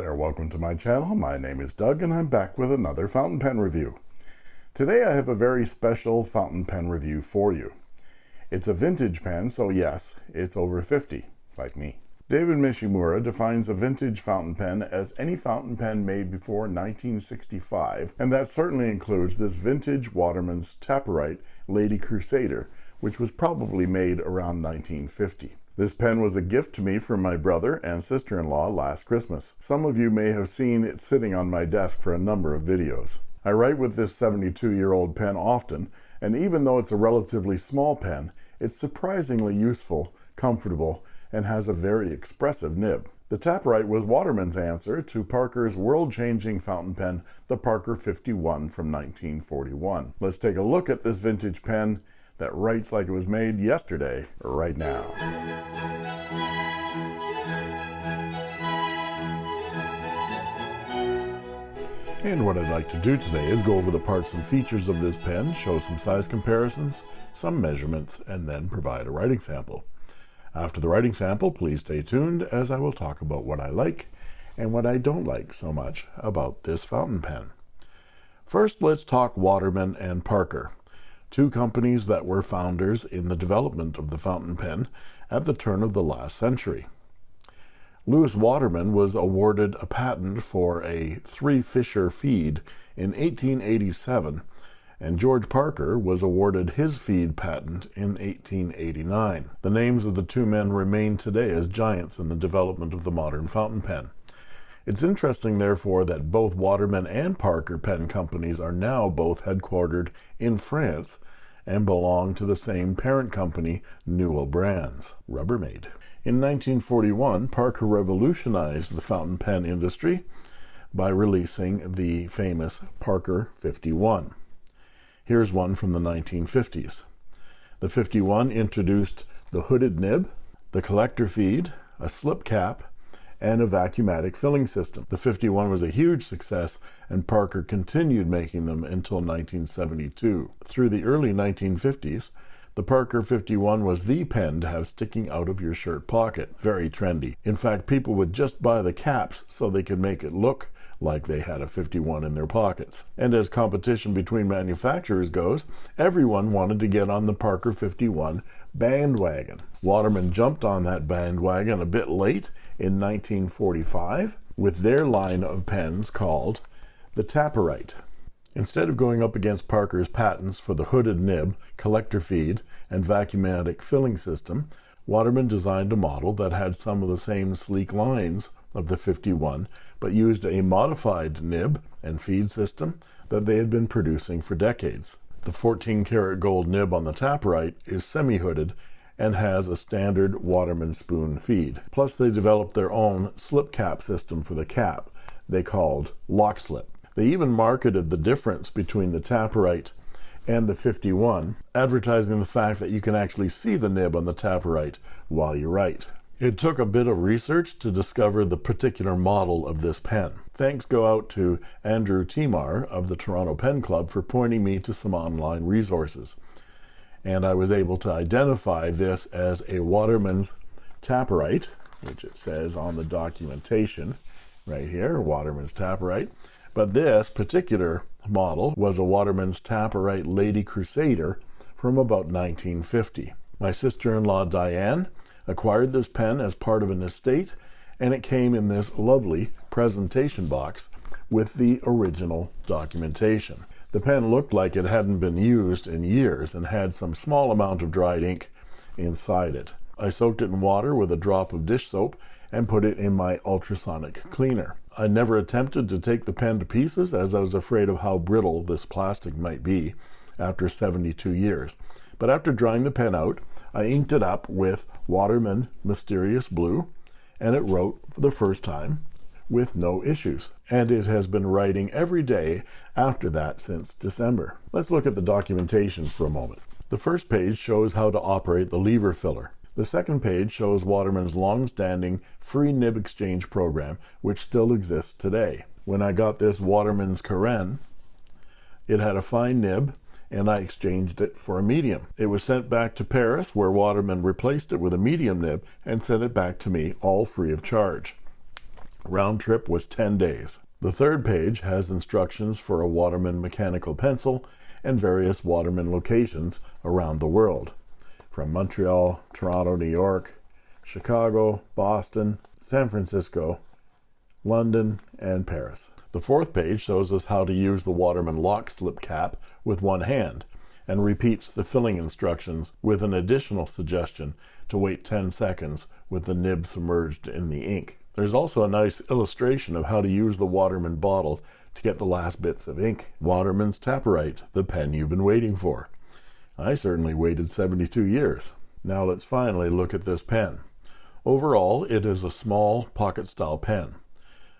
There, welcome to my channel. My name is Doug and I'm back with another fountain pen review. Today I have a very special fountain pen review for you. It's a vintage pen, so yes, it's over 50, like me. David Nishimura defines a vintage fountain pen as any fountain pen made before 1965, and that certainly includes this vintage Waterman's Taprite Lady Crusader, which was probably made around 1950. This pen was a gift to me from my brother and sister-in-law last Christmas. Some of you may have seen it sitting on my desk for a number of videos. I write with this 72-year-old pen often, and even though it's a relatively small pen, it's surprisingly useful, comfortable, and has a very expressive nib. The Taprite was Waterman's answer to Parker's world-changing fountain pen, the Parker 51 from 1941. Let's take a look at this vintage pen that writes like it was made yesterday, right now. And what I'd like to do today is go over the parts and features of this pen, show some size comparisons, some measurements, and then provide a writing sample. After the writing sample, please stay tuned as I will talk about what I like and what I don't like so much about this fountain pen. First, let's talk Waterman and Parker two companies that were founders in the development of the fountain pen at the turn of the last century. Lewis Waterman was awarded a patent for a three-fissure feed in 1887, and George Parker was awarded his feed patent in 1889. The names of the two men remain today as giants in the development of the modern fountain pen. It's interesting, therefore, that both Waterman and Parker pen companies are now both headquartered in France and belong to the same parent company, Newell Brands, Rubbermaid. In 1941, Parker revolutionized the fountain pen industry by releasing the famous Parker 51. Here's one from the 1950s. The 51 introduced the hooded nib, the collector feed, a slip cap, and a vacuumatic filling system. The 51 was a huge success, and Parker continued making them until 1972. Through the early 1950s, the Parker 51 was the pen to have sticking out of your shirt pocket. Very trendy. In fact, people would just buy the caps so they could make it look like they had a 51 in their pockets. And as competition between manufacturers goes, everyone wanted to get on the Parker 51 bandwagon. Waterman jumped on that bandwagon a bit late in 1945 with their line of pens called the Taprite. Instead of going up against Parker's patents for the hooded nib, collector feed, and vacuumatic filling system, Waterman designed a model that had some of the same sleek lines of the 51, but used a modified nib and feed system that they had been producing for decades. The 14 karat gold nib on the Taprite is semi-hooded and has a standard Waterman spoon feed. Plus they developed their own slip cap system for the cap they called lock slip. They even marketed the difference between the Taprite and the 51, advertising the fact that you can actually see the nib on the Taprite while you write. It took a bit of research to discover the particular model of this pen. Thanks go out to Andrew Timar of the Toronto Pen Club for pointing me to some online resources and I was able to identify this as a Waterman's Taprite, which it says on the documentation right here, Waterman's Taprite. But this particular model was a Waterman's Taprite Lady Crusader from about 1950. My sister-in-law Diane acquired this pen as part of an estate, and it came in this lovely presentation box with the original documentation. The pen looked like it hadn't been used in years and had some small amount of dried ink inside it. I soaked it in water with a drop of dish soap and put it in my ultrasonic cleaner. I never attempted to take the pen to pieces as I was afraid of how brittle this plastic might be after 72 years. But after drying the pen out, I inked it up with Waterman Mysterious Blue, and it wrote for the first time with no issues. And it has been writing every day after that since December. Let's look at the documentation for a moment. The first page shows how to operate the lever filler. The second page shows Waterman's long-standing free nib exchange program, which still exists today. When I got this Waterman's Carène, it had a fine nib, and I exchanged it for a medium. It was sent back to Paris, where Waterman replaced it with a medium nib and sent it back to me all free of charge. Round trip was 10 days. The third page has instructions for a Waterman mechanical pencil and various Waterman locations around the world, from Montreal, Toronto, New York, Chicago, Boston, San Francisco, London, and Paris. The fourth page shows us how to use the Waterman lock slip cap with one hand and repeats the filling instructions with an additional suggestion to wait 10 seconds with the nib submerged in the ink. There's also a nice illustration of how to use the Waterman bottle to get the last bits of ink. Waterman's Taprite, the pen you've been waiting for. I certainly waited 72 years. Now let's finally look at this pen. Overall, it is a small pocket-style pen.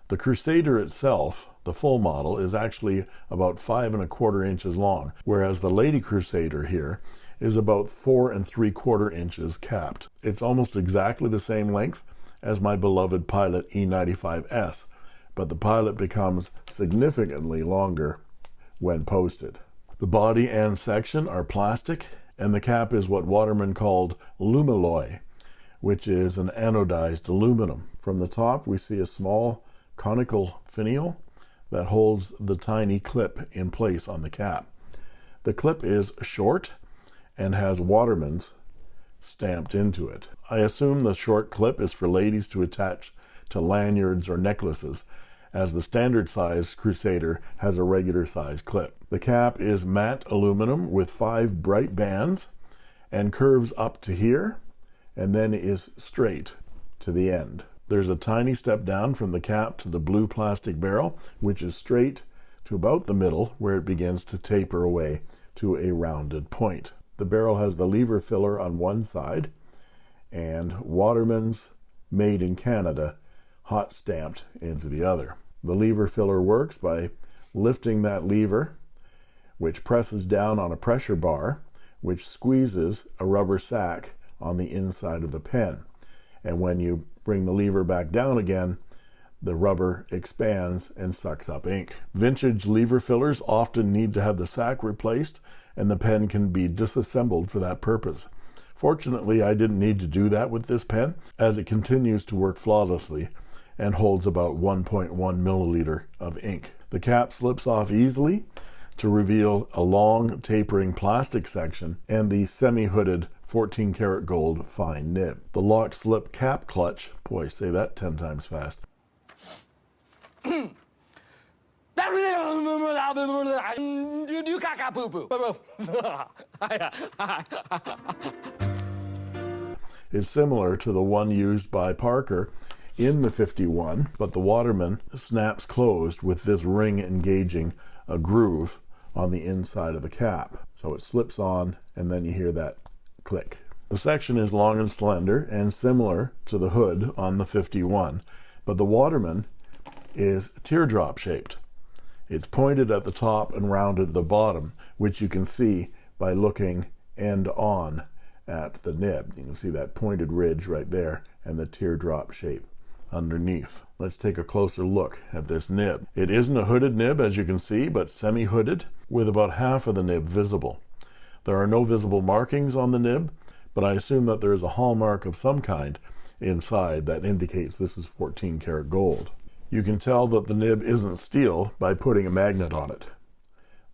The Crusader itself, the full model, is actually about five and a quarter inches long, whereas the Lady Crusader here is about four and three quarter inches capped. It's almost exactly the same length as my beloved Pilot E95S, but the Pilot becomes significantly longer when posted. The body and section are plastic, and the cap is what Waterman called lumaloy, which is an anodized aluminum. From the top, we see a small conical finial that holds the tiny clip in place on the cap. The clip is short and has Waterman's stamped into it. I assume the short clip is for ladies to attach to lanyards or necklaces, as the standard size Crusader has a regular size clip. The cap is matte aluminum with five bright bands and curves up to here and then is straight to the end. There's a tiny step down from the cap to the blue plastic barrel, which is straight to about the middle where it begins to taper away to a rounded point. The barrel has the lever filler on one side and Waterman's made in Canada hot stamped into the other. The lever filler works by lifting that lever, which presses down on a pressure bar, which squeezes a rubber sac on the inside of the pen. And when you bring the lever back down again, the rubber expands and sucks up ink. Vintage lever fillers often need to have the sac replaced and the pen can be disassembled for that purpose. Fortunately, I didn't need to do that with this pen as it continues to work flawlessly and holds about 1.1 milliliter of ink. The cap slips off easily to reveal a long tapering plastic section and the semi-hooded 14 karat gold fine nib. The lock slip cap clutch, boy say that 10 times fast, is similar to the one used by Parker in the 51, but the Waterman snaps closed with this ring engaging a groove on the inside of the cap. So it slips on and then you hear that click. The section is long and slender and similar to the hood on the 51, but the Waterman is teardrop shaped. It's pointed at the top and rounded at the bottom, which you can see by looking end on at the nib. You can see that pointed ridge right there and the teardrop shape underneath. Let's take a closer look at this nib. It isn't a hooded nib, as you can see, but semi-hooded with about half of the nib visible. There are no visible markings on the nib, but I assume that there is a hallmark of some kind inside that indicates this is 14 karat gold. You can tell that the nib isn't steel by putting a magnet on it.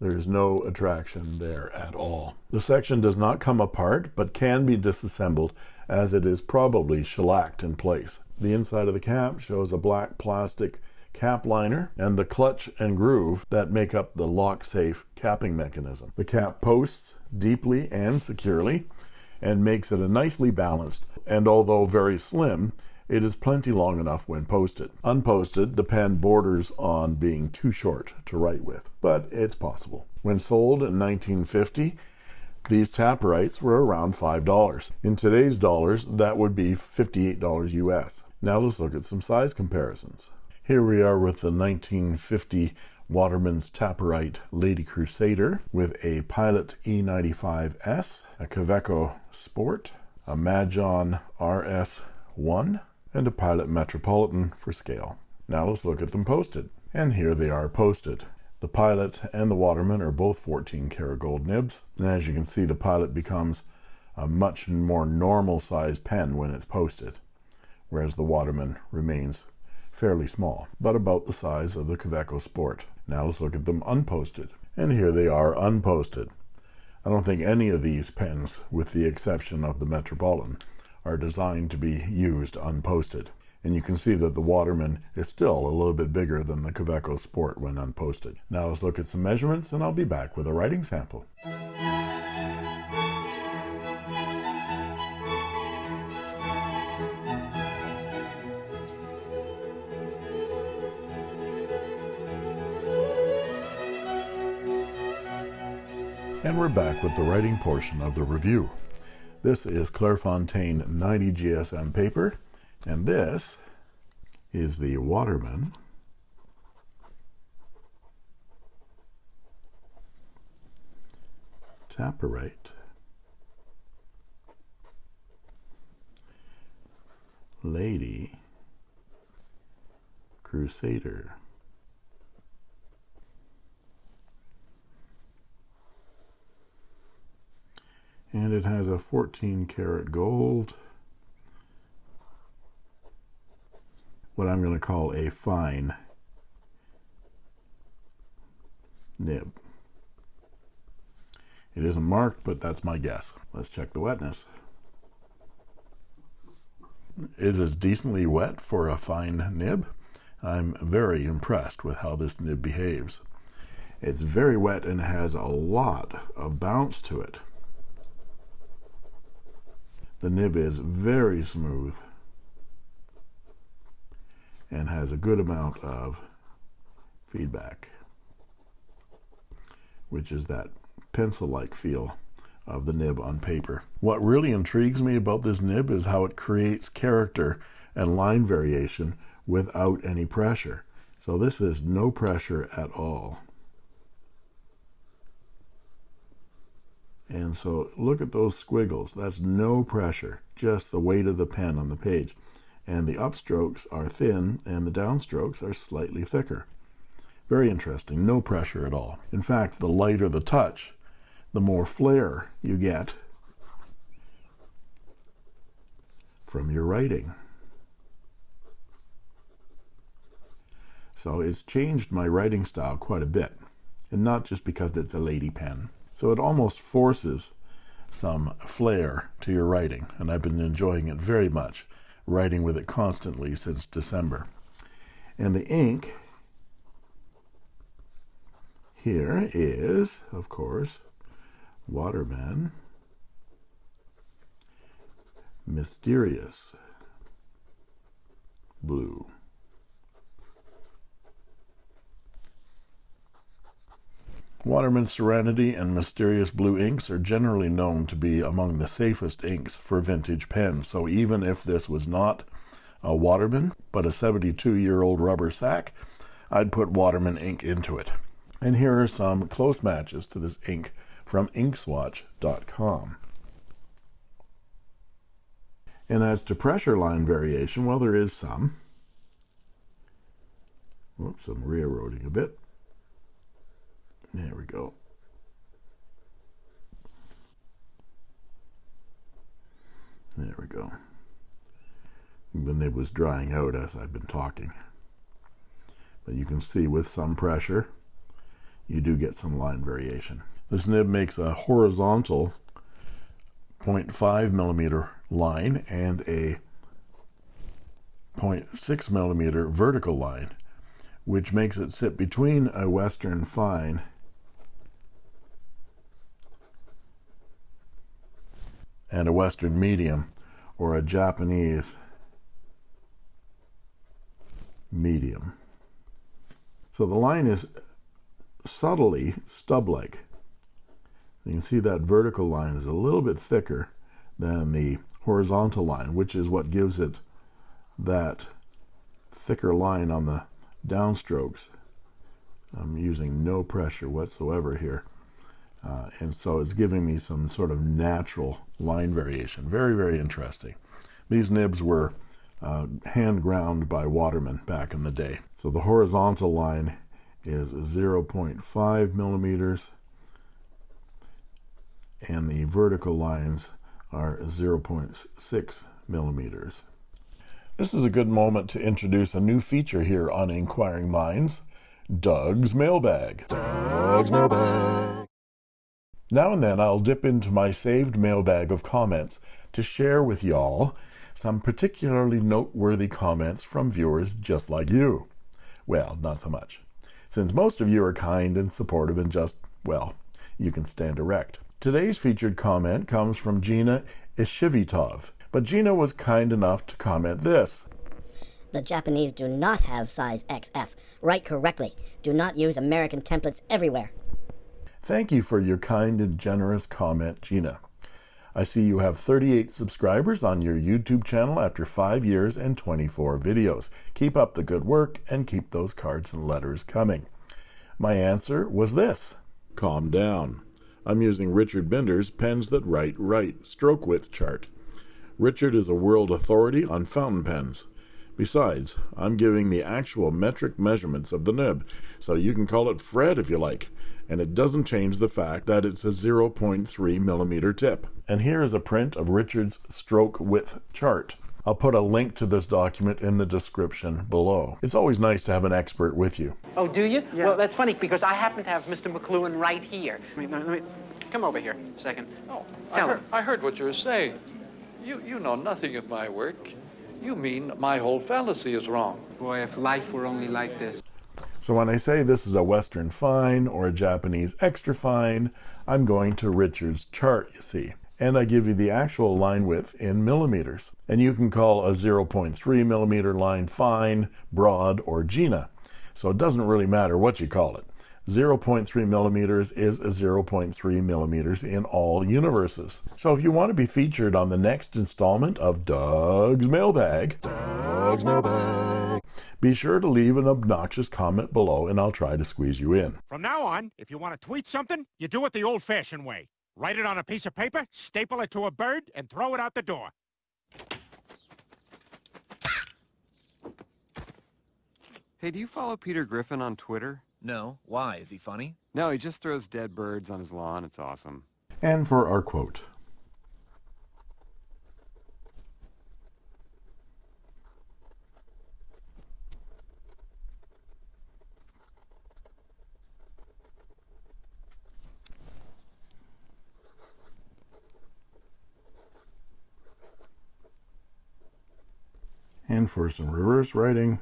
There's no attraction there at all. The section does not come apart, but can be disassembled as it is probably shellacked in place. The inside of the cap shows a black plastic cap liner and the clutch and groove that make up the lock safe capping mechanism. The cap posts deeply and securely and makes it a nicely balanced and although very slim it is plenty long enough when posted. Unposted, the pen borders on being too short to write with, but it's possible. When sold in 1950, these Taprites were around $5. In today's dollars, that would be $58 US. Now let's look at some size comparisons. Here we are with the 1950 Waterman's Taprite Lady Crusader with a Pilot E95S, a Kaweco Sport, a Majohn RS1, and a Pilot Metropolitan for scale. Now let's look at them posted. And here they are posted. The Pilot and the Waterman are both 14 karat gold nibs. And as you can see, the Pilot becomes a much more normal size pen when it's posted, whereas the Waterman remains fairly small, but about the size of the Kaweco Sport. Now let's look at them unposted. And here they are unposted. I don't think any of these pens, with the exception of the Metropolitan, are designed to be used unposted. And you can see that the Waterman is still a little bit bigger than the Kaweco Sport when unposted. Now let's look at some measurements and I'll be back with a writing sample. And we're back with the writing portion of the review. This is Clairefontaine 90 GSM paper, and this is the Waterman Taprite Lady Crusader. And it has a 14 karat gold. What I'm going to call a fine nib. It isn't marked but that's my guess. Let's check the wetness. It is decently wet for a fine nib. I'm very impressed with how this nib behaves. It's very wet and has a lot of bounce to it the nib is very smooth and has a good amount of feedback which is that pencil-like feel of the nib on paper. What really intrigues me about this nib is how it creates character and line variation without any pressure. So this is no pressure at all and so look at those squiggles. That's no pressure just the weight of the pen on the page. And the upstrokes are thin and the downstrokes are slightly thicker. Very interesting. No pressure at all. In fact the lighter the touch the more flair you get from your writing. So it's changed my writing style quite a bit. And not just because it's a lady pen so it almost forces some flair to your writing, and I've been enjoying it very much, writing with it constantly since December. And the ink here is, of course, Waterman Mysterious Blue. Waterman Serenity and Mysterious Blue inks are generally known to be among the safest inks for vintage pens. So even if this was not a Waterman, but a 72-year-old rubber sack, I'd put Waterman ink into it. And here are some close matches to this ink from inkswatch.com. And as to pressure line variation, well, there is some. Whoops, I'm re-eroding a bit. There we go. There we go. The nib was drying out as I've been talking. But you can see with some pressure, you do get some line variation. This nib makes a horizontal 0.5 millimeter line and a 0.6 millimeter vertical line, which makes it sit between a Western fine and a Western medium or a Japanese medium. So the line is subtly stub-like. You can see that vertical line is a little bit thicker than the horizontal line, which is what gives it that thicker line on the downstrokes. I'm using no pressure whatsoever here. Uh, and so it's giving me some sort of natural line variation. Very, very interesting. These nibs were uh, hand ground by Waterman back in the day. So the horizontal line is 0.5 millimeters and the vertical lines are 0.6 millimeters. This is a good moment to introduce a new feature here on Inquiring Minds Doug's Mailbag. Doug's Mailbag. Now and then I'll dip into my saved mailbag of comments to share with y'all some particularly noteworthy comments from viewers just like you. Well, not so much, since most of you are kind and supportive and just, well, you can stand erect. Today's featured comment comes from Gina Ishivitov. But Gina was kind enough to comment this. The Japanese do not have size XF. Write correctly. Do not use American templates everywhere. Thank you for your kind and generous comment, Gina. I see you have 38 subscribers on your YouTube channel after 5 years and 24 videos. Keep up the good work and keep those cards and letters coming. My answer was this. Calm down. I'm using Richard Binder's Pens That Write Right stroke width chart. Richard is a world authority on fountain pens. Besides, I'm giving the actual metric measurements of the nib, so you can call it Fred if you like, and it doesn't change the fact that it's a 0.3 millimeter tip. And here is a print of Richard's stroke width chart. I'll put a link to this document in the description below. It's always nice to have an expert with you. Oh, do you? Yeah. Well, that's funny because I happen to have Mr. McLuhan right here. Let me, let me come over here a second. Oh, Tell I heard, him. I heard what you were saying. You, you know nothing of my work. You mean my whole fallacy is wrong. Boy, if life were only like this. So when I say this is a Western fine or a Japanese extra fine, I'm going to Richard's chart, you see. And I give you the actual line width in millimeters. And you can call a 0.3 millimeter line fine, broad, or Gina. So it doesn't really matter what you call it. 0.3 millimeters is 0.3 millimeters in all universes. So if you want to be featured on the next installment of Doug's Mailbag, Doug's Mailbag, be sure to leave an obnoxious comment below and I'll try to squeeze you in. From now on, if you want to tweet something, you do it the old-fashioned way. Write it on a piece of paper, staple it to a bird, and throw it out the door. Hey, do you follow Peter Griffin on Twitter? No. Why? Is he funny? No, he just throws dead birds on his lawn. It's awesome. And for our quote. For some reverse writing.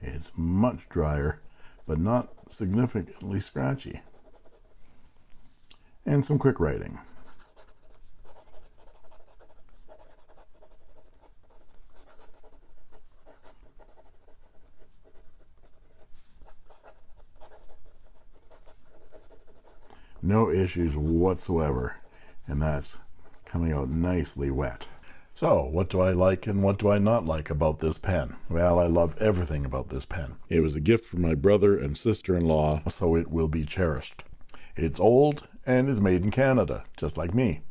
It's much drier, but not significantly scratchy. And some quick writing. No issues whatsoever, and that's coming out nicely wet. So, what do I like and what do I not like about this pen? Well, I love everything about this pen. It was a gift from my brother and sister-in-law, so it will be cherished. It's old and is made in Canada, just like me.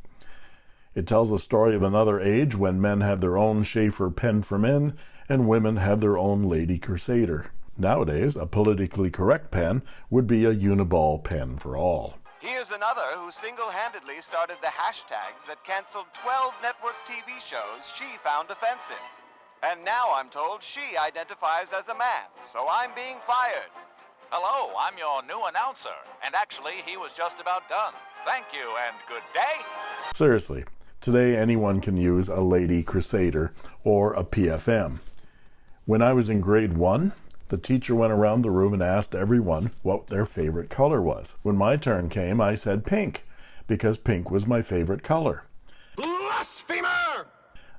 It tells a story of another age when men had their own Sheaffer pen for men and women had their own Lady Crusader. Nowadays, a politically correct pen would be a Uniball pen for all. Here's another who single-handedly started the hashtags that canceled 12 network TV shows she found offensive. And now I'm told she identifies as a man, so I'm being fired. Hello, I'm your new announcer. And actually, he was just about done. Thank you, and good day. Seriously, today anyone can use a Lady Crusader or a PFM. When I was in grade one, the teacher went around the room and asked everyone what their favorite color was. When my turn came, I said pink, because pink was my favorite color. Blasphemer!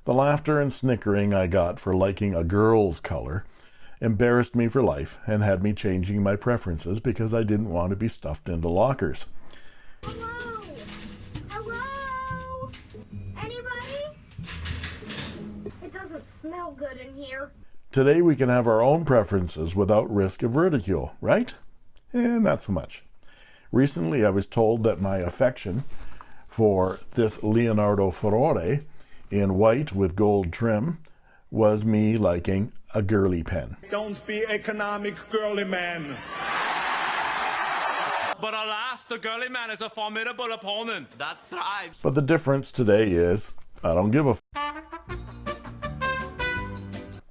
The laughter and snickering I got for liking a girl's color embarrassed me for life and had me changing my preferences because I didn't want to be stuffed into lockers. Hello? Hello? Anybody? It doesn't smell good in here. Today we can have our own preferences without risk of ridicule, right? Eh, not so much. Recently I was told that my affection for this Leonardo Furore in white with gold trim was me liking a girly pen. Don't be economic girly man. But alas, the girly man is a formidable opponent That's right. But the difference today is I don't give a f-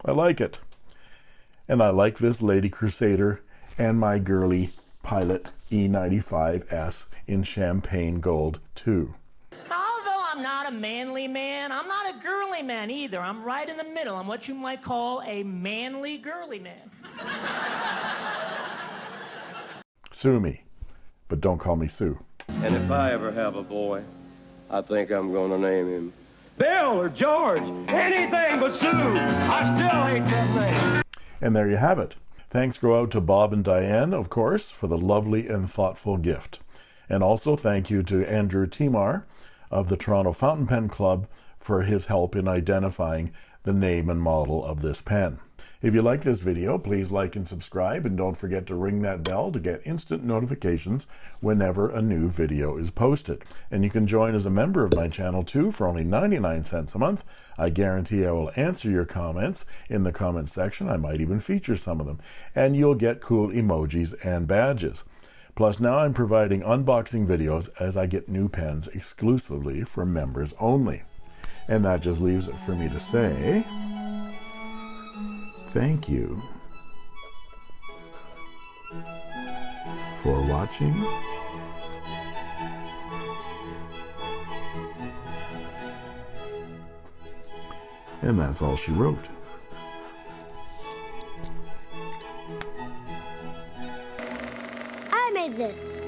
I like it. And I like this Lady Crusader and my girly Pilot E95S in champagne gold too. Although I'm not a manly man, I'm not a girly man either. I'm right in the middle. I'm what you might call a manly girly man. Sue me, but don't call me Sue. And if I ever have a boy, I think I'm going to name him Bill or George, anything but Sue. I still hate that name. And there you have it. Thanks go out to Bob and Diane, of course, for the lovely and thoughtful gift. And also thank you to Andrew Timar of the Toronto Fountain Pen Club for his help in identifying the name and model of this pen. If you like this video, please like and subscribe, and don't forget to ring that bell to get instant notifications whenever a new video is posted. And you can join as a member of my channel too for only 99 cents a month. I guarantee I will answer your comments in the comment section. I might even feature some of them. And you'll get cool emojis and badges. Plus, now I'm providing unboxing videos as I get new pens exclusively for members only. And that just leaves it for me to say Thank you for watching. And that's all she wrote. I made this.